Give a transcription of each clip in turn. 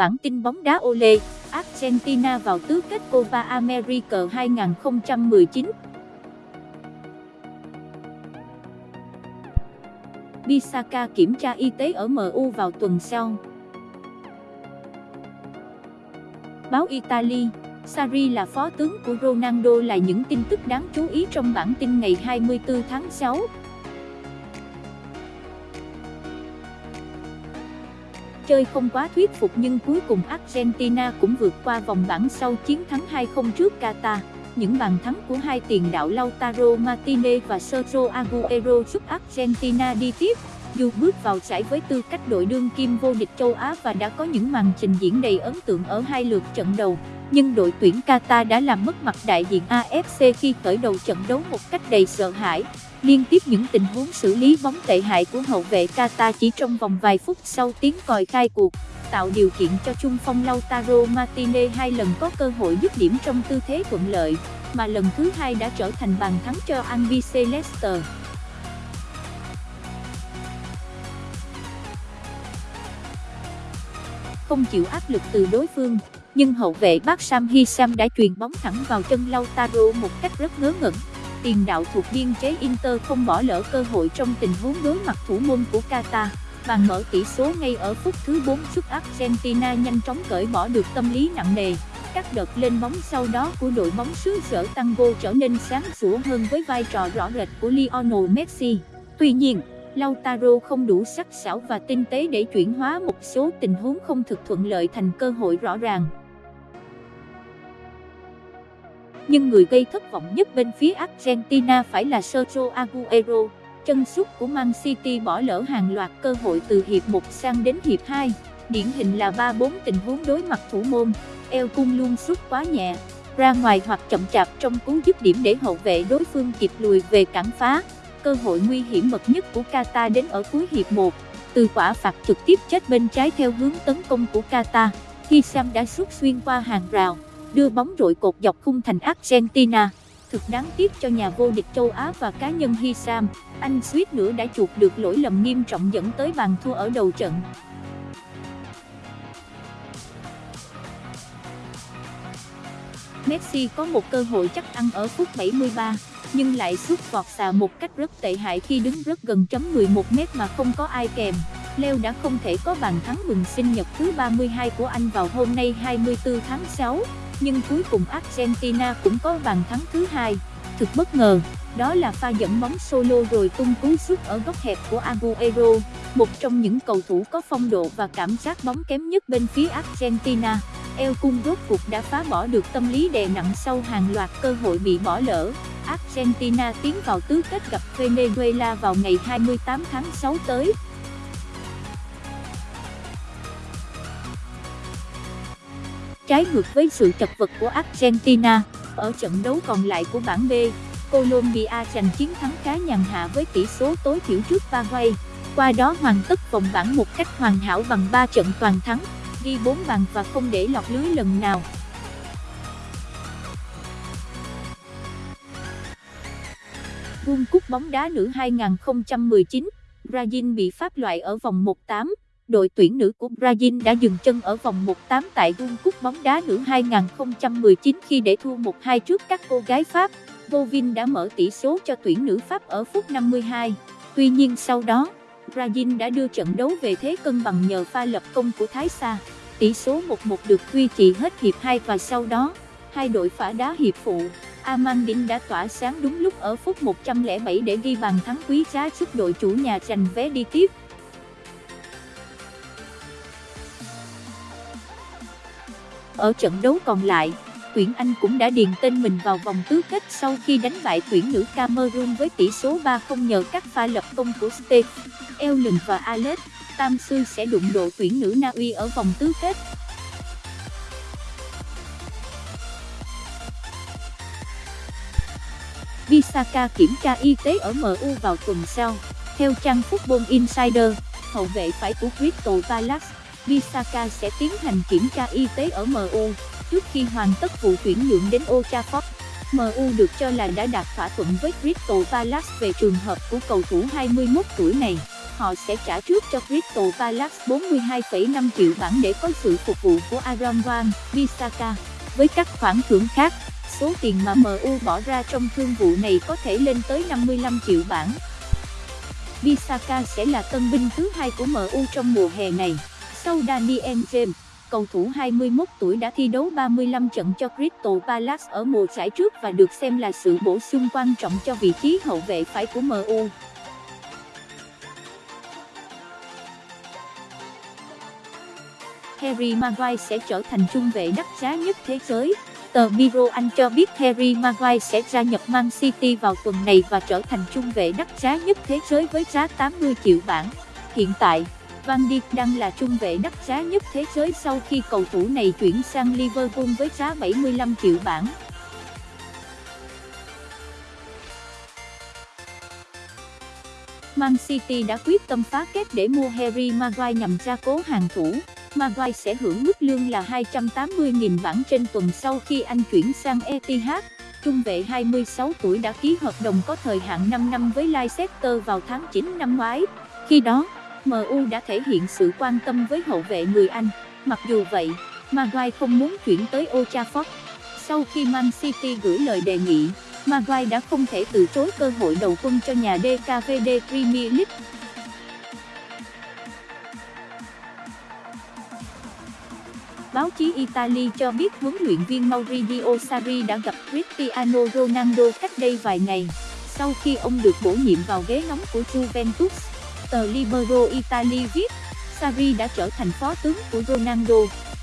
bản tin bóng đá Ole, Argentina vào tứ kết Copa America 2019. Bisaka kiểm tra y tế ở MU vào tuần sau. Báo Italy, Sarri là phó tướng của Ronaldo là những tin tức đáng chú ý trong bản tin ngày 24 tháng 6. Chơi không quá thuyết phục nhưng cuối cùng Argentina cũng vượt qua vòng bảng sau chiến thắng 2-0 trước Qatar. Những bàn thắng của hai tiền đạo Lautaro Martinez và Sergio Aguero giúp Argentina đi tiếp. Dù bước vào giải với tư cách đội đương kim vô địch châu Á và đã có những màn trình diễn đầy ấn tượng ở hai lượt trận đầu, nhưng đội tuyển Qatar đã làm mất mặt đại diện AFC khi khởi đầu trận đấu một cách đầy sợ hãi. Liên tiếp những tình huống xử lý bóng tệ hại của hậu vệ Qatar chỉ trong vòng vài phút sau tiếng còi khai cuộc, tạo điều kiện cho trung phong Lautaro Martinez hai lần có cơ hội dứt điểm trong tư thế thuận lợi, mà lần thứ hai đã trở thành bàn thắng cho Albiceleste. Leicester. Không chịu áp lực từ đối phương, nhưng hậu vệ Bác Sam Hisam đã truyền bóng thẳng vào chân Lautaro một cách rất ngớ ngẩn. Tiền đạo thuộc biên chế Inter không bỏ lỡ cơ hội trong tình huống đối mặt thủ môn của Qatar. Bàn mở tỷ số ngay ở phút thứ 4 giúp Argentina nhanh chóng cởi bỏ được tâm lý nặng nề. Các đợt lên bóng sau đó của đội bóng xứ sở Tango trở nên sáng sủa hơn với vai trò rõ rệt của Lionel Messi. Tuy nhiên, Lautaro không đủ sắc sảo và tinh tế để chuyển hóa một số tình huống không thực thuận lợi thành cơ hội rõ ràng. Nhưng người gây thất vọng nhất bên phía Argentina phải là Sergio Aguero. Chân sút của Man City bỏ lỡ hàng loạt cơ hội từ hiệp 1 sang đến hiệp 2. Điển hình là 3-4 tình huống đối mặt thủ môn, eo cung luôn sút quá nhẹ, ra ngoài hoặc chậm chạp trong cú dứt điểm để hậu vệ đối phương kịp lùi về cản phá. Cơ hội nguy hiểm bậc nhất của Qatar đến ở cuối hiệp 1, từ quả phạt trực tiếp chết bên trái theo hướng tấn công của Qatar, khi Sam đã sút xuyên qua hàng rào, đưa bóng rội cột dọc khung thành Argentina. Thực đáng tiếc cho nhà vô địch châu Á và cá nhân Hisam, anh suýt nữa đã chuộc được lỗi lầm nghiêm trọng dẫn tới bàn thua ở đầu trận. Messi có một cơ hội chắc ăn ở phút 73 nhưng lại sút vọt xà một cách rất tệ hại khi đứng rất gần chấm 11 mét mà không có ai kèm. Leo đã không thể có bàn thắng mừng sinh nhật thứ 32 của anh vào hôm nay 24 tháng 6, nhưng cuối cùng Argentina cũng có bàn thắng thứ hai. Thực bất ngờ, đó là pha dẫn bóng solo rồi tung cú sút ở góc hẹp của Aguero, một trong những cầu thủ có phong độ và cảm giác bóng kém nhất bên phía Argentina. El Cung rốt cuộc đã phá bỏ được tâm lý đè nặng sau hàng loạt cơ hội bị bỏ lỡ. Argentina tiến vào tứ kết gặp Venezuela vào ngày 28 tháng 6 tới. Trái ngược với sự chật vật của Argentina, ở trận đấu còn lại của bảng B, Colombia giành chiến thắng khá nhàn hạ với tỷ số tối thiểu trước Paraguay, qua đó hoàn tất vòng bảng một cách hoàn hảo bằng 3 trận toàn thắng, ghi 4 bàn và không để lọt lưới lần nào. World Cup bóng đá nữ 2019, Brazil bị pháp loại ở vòng 1-8. Đội tuyển nữ của Brazil đã dừng chân ở vòng 1-8 tại World Cup bóng đá nữ 2019 khi để thua 1-2 trước các cô gái Pháp. Bovin đã mở tỷ số cho tuyển nữ Pháp ở phút 52. Tuy nhiên sau đó, Brazil đã đưa trận đấu về thế cân bằng nhờ pha lập công của Thái Sa. Tỷ số 1-1 được duy trì hết hiệp 2 và sau đó, hai đội phá đá hiệp phụ. Amandine đã tỏa sáng đúng lúc ở phút 107 để ghi bàn thắng quý giá giúp đội chủ nhà giành vé đi tiếp. Ở trận đấu còn lại, tuyển Anh cũng đã điền tên mình vào vòng tứ kết sau khi đánh bại tuyển nữ Cameroon với tỷ số 3-0 nhờ các pha lập công của Steve, Ellen và Alex. Tam Sư sẽ đụng độ tuyển nữ Na Uy ở vòng tứ kết. Visaka kiểm tra y tế ở MU vào tuần sau. Theo trang Football Insider, hậu vệ phải của Crystal Palace, Visaka sẽ tiến hành kiểm tra y tế ở MU, trước khi hoàn tất vụ chuyển nhượng đến Old Trafford. MU được cho là đã đạt thỏa thuận với Crystal Palace về trường hợp của cầu thủ 21 tuổi này. họ sẽ trả trước cho Crystal Palace 42,5 triệu bảng để có sự phục vụ của Aaron Wan, Bissaka. Với các khoản thưởng khác, số tiền mà MU bỏ ra trong thương vụ này có thể lên tới 55 triệu bảng. Bissaka sẽ là tân binh thứ hai của MU trong mùa hè này, sau Daniel James. Cầu thủ 21 tuổi đã thi đấu 35 trận cho Crystal Palace ở mùa giải trước và được xem là sự bổ sung quan trọng cho vị trí hậu vệ phải của MU. Harry Maguire sẽ trở thành trung vệ đắt giá nhất thế giới. Tờ Miro Anh cho biết Harry Maguire sẽ gia nhập Man City vào tuần này và trở thành trung vệ đắt giá nhất thế giới với giá 80 triệu bảng. Hiện tại, Van Dijk đang là trung vệ đắt giá nhất thế giới sau khi cầu thủ này chuyển sang Liverpool với giá 75 triệu bảng. Man City đã quyết tâm phá kết để mua Harry Maguire nhằm ra cố hàng thủ. Maguire sẽ hưởng mức lương là 280.000 bảng trên tuần sau khi anh chuyển sang Etihad. Trung vệ 26 tuổi đã ký hợp đồng có thời hạn 5 năm với Leicester vào tháng 9 năm ngoái. Khi đó, MU đã thể hiện sự quan tâm với hậu vệ người Anh. Mặc dù vậy, Maguire không muốn chuyển tới Old Trafford. Sau khi Man City gửi lời đề nghị, Maguire đã không thể từ chối cơ hội đầu quân cho nhà DKVD Premier League. Báo chí Italy cho biết huấn luyện viên Maurizio Sarri đã gặp Cristiano Ronaldo cách đây vài ngày, sau khi ông được bổ nhiệm vào ghế nóng của Juventus. Tờ Libero Italy viết, Sarri đã trở thành phó tướng của Ronaldo.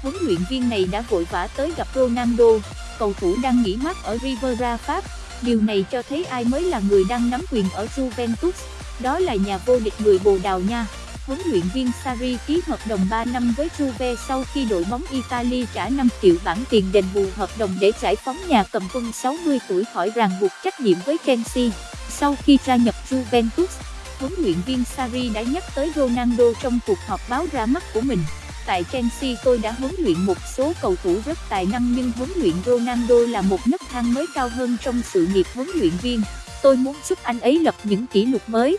Huấn luyện viên này đã vội vã tới gặp Ronaldo, cầu thủ đang nghỉ mát ở Rivera Pháp. Điều này cho thấy ai mới là người đang nắm quyền ở Juventus, đó là nhà vô địch người Bồ Đào Nha. Huấn luyện viên Sarri ký hợp đồng 3 năm với Juve sau khi đội bóng Italy trả 5 triệu bảng tiền đền bù hợp đồng để giải phóng nhà cầm quân 60 tuổi khỏi ràng buộc trách nhiệm với Chelsea. Sau khi gia nhập Juventus, huấn luyện viên Sarri đã nhắc tới Ronaldo trong cuộc họp báo ra mắt của mình. Tại Chelsea tôi đã huấn luyện một số cầu thủ rất tài năng nhưng huấn luyện Ronaldo là một nấc thang mới cao hơn trong sự nghiệp huấn luyện viên. Tôi muốn giúp anh ấy lập những kỷ lục mới.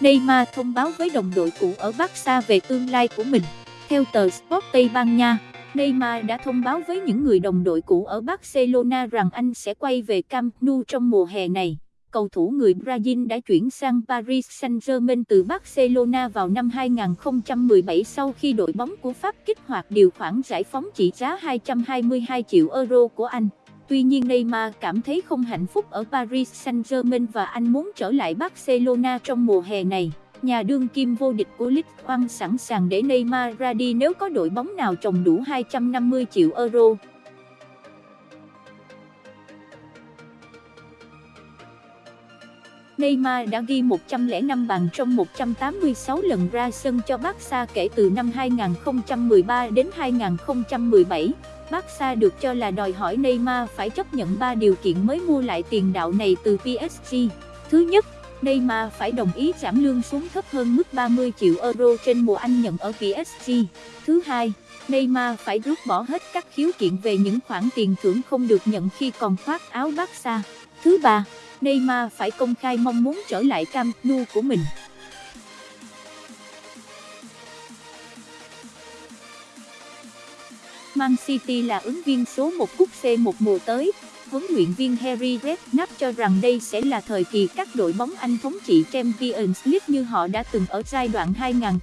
Neymar thông báo với đồng đội cũ ở Barca về tương lai của mình. Theo tờ Sport Tây Ban Nha, Neymar đã thông báo với những người đồng đội cũ ở Barcelona rằng anh sẽ quay về Camp Nou trong mùa hè này. Cầu thủ người Brazil đã chuyển sang Paris Saint-Germain từ Barcelona vào năm 2017 sau khi đội bóng của Pháp kích hoạt điều khoản giải phóng trị giá 222 triệu euro của anh. Tuy nhiên Neymar cảm thấy không hạnh phúc ở Paris Saint-Germain và anh muốn trở lại Barcelona trong mùa hè này. Nhà đương kim vô địch của League One sẵn sàng để Neymar ra đi nếu có đội bóng nào trồng đủ 250 triệu euro. Neymar đã ghi 105 bàn trong 186 lần ra sân cho Barca kể từ năm 2013 đến 2017. Barca được cho là đòi hỏi Neymar phải chấp nhận 3 điều kiện mới mua lại tiền đạo này từ PSG. Thứ nhất, Neymar phải đồng ý giảm lương xuống thấp hơn mức 30 triệu euro trên mùa anh nhận ở PSG. Thứ hai, Neymar phải rút bỏ hết các khiếu kiện về những khoản tiền thưởng không được nhận khi còn khoác áo Barca. Thứ ba, Neymar phải công khai mong muốn trở lại Camp Nou của mình. Man City là ứng viên số 1 cúp C1 mùa tới. Huấn luyện viên Harry Redknapp cho rằng đây sẽ là thời kỳ các đội bóng Anh thống trị Champions League như họ đã từng ở giai đoạn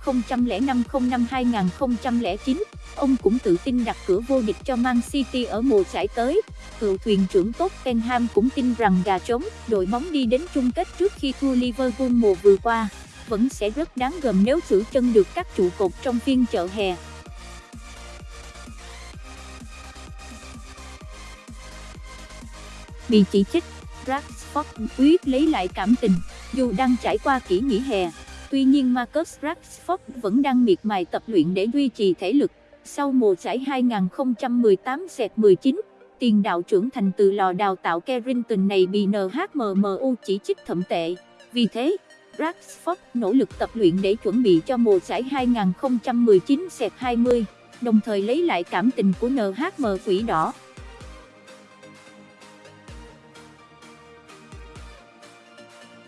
2005-05-2009. Ông cũng tự tin đặt cửa vô địch cho Man City ở mùa giải tới. Cựu thuyền trưởng Tottenham cũng tin rằng gà trống, đội bóng đi đến chung kết trước khi thua Liverpool mùa vừa qua, vẫn sẽ rất đáng gờm nếu giữ chân được các trụ cột trong phiên chợ hè. Bị chỉ trích, Rashford quyết lấy lại cảm tình, dù đang trải qua kỷ nghỉ hè. Tuy nhiên Marcus Rashford vẫn đang miệt mài tập luyện để duy trì thể lực. Sau mùa giải 2018-19, tiền đạo trưởng thành từ lò đào tạo Carrington này bị NHMMU chỉ trích thậm tệ. Vì thế, Rashford nỗ lực tập luyện để chuẩn bị cho mùa giải 2019-20, đồng thời lấy lại cảm tình của NHM Quỷ Đỏ.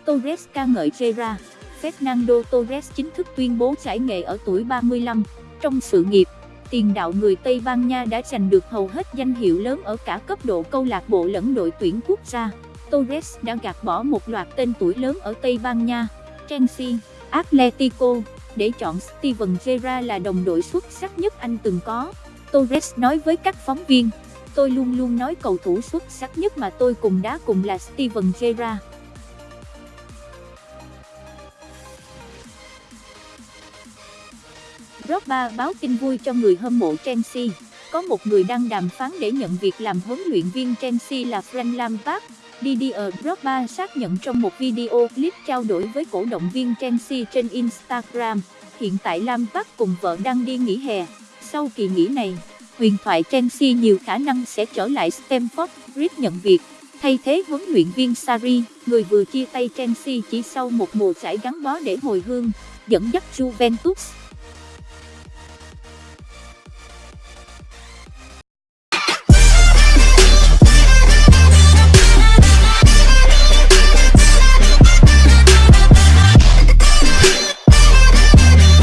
Torres ca ngợi Gerrard. Fernando Torres chính thức tuyên bố giải nghệ ở tuổi 35. Trong sự nghiệp, tiền đạo người Tây Ban Nha đã giành được hầu hết danh hiệu lớn ở cả cấp độ câu lạc bộ lẫn đội tuyển quốc gia. Torres đã gạt bỏ một loạt tên tuổi lớn ở Tây Ban Nha, Chelsea, Atletico, để chọn Steven Gerrard là đồng đội xuất sắc nhất anh từng có. Torres nói với các phóng viên, tôi luôn luôn nói cầu thủ xuất sắc nhất mà tôi cùng đá cùng là Steven Gerrard. Drogba báo tin vui cho người hâm mộ Chelsea. Có một người đang đàm phán để nhận việc làm huấn luyện viên Chelsea là Frank Lampard. Didier Drogba xác nhận trong một video clip trao đổi với cổ động viên Chelsea trên Instagram. Hiện tại Lampard cùng vợ đang đi nghỉ hè. Sau kỳ nghỉ này, huyền thoại Chelsea nhiều khả năng sẽ trở lại Stamford Bridge nhận việc, thay thế huấn luyện viên Sarri, người vừa chia tay Chelsea chỉ sau một mùa giải gắn bó để hồi hương, dẫn dắt Juventus.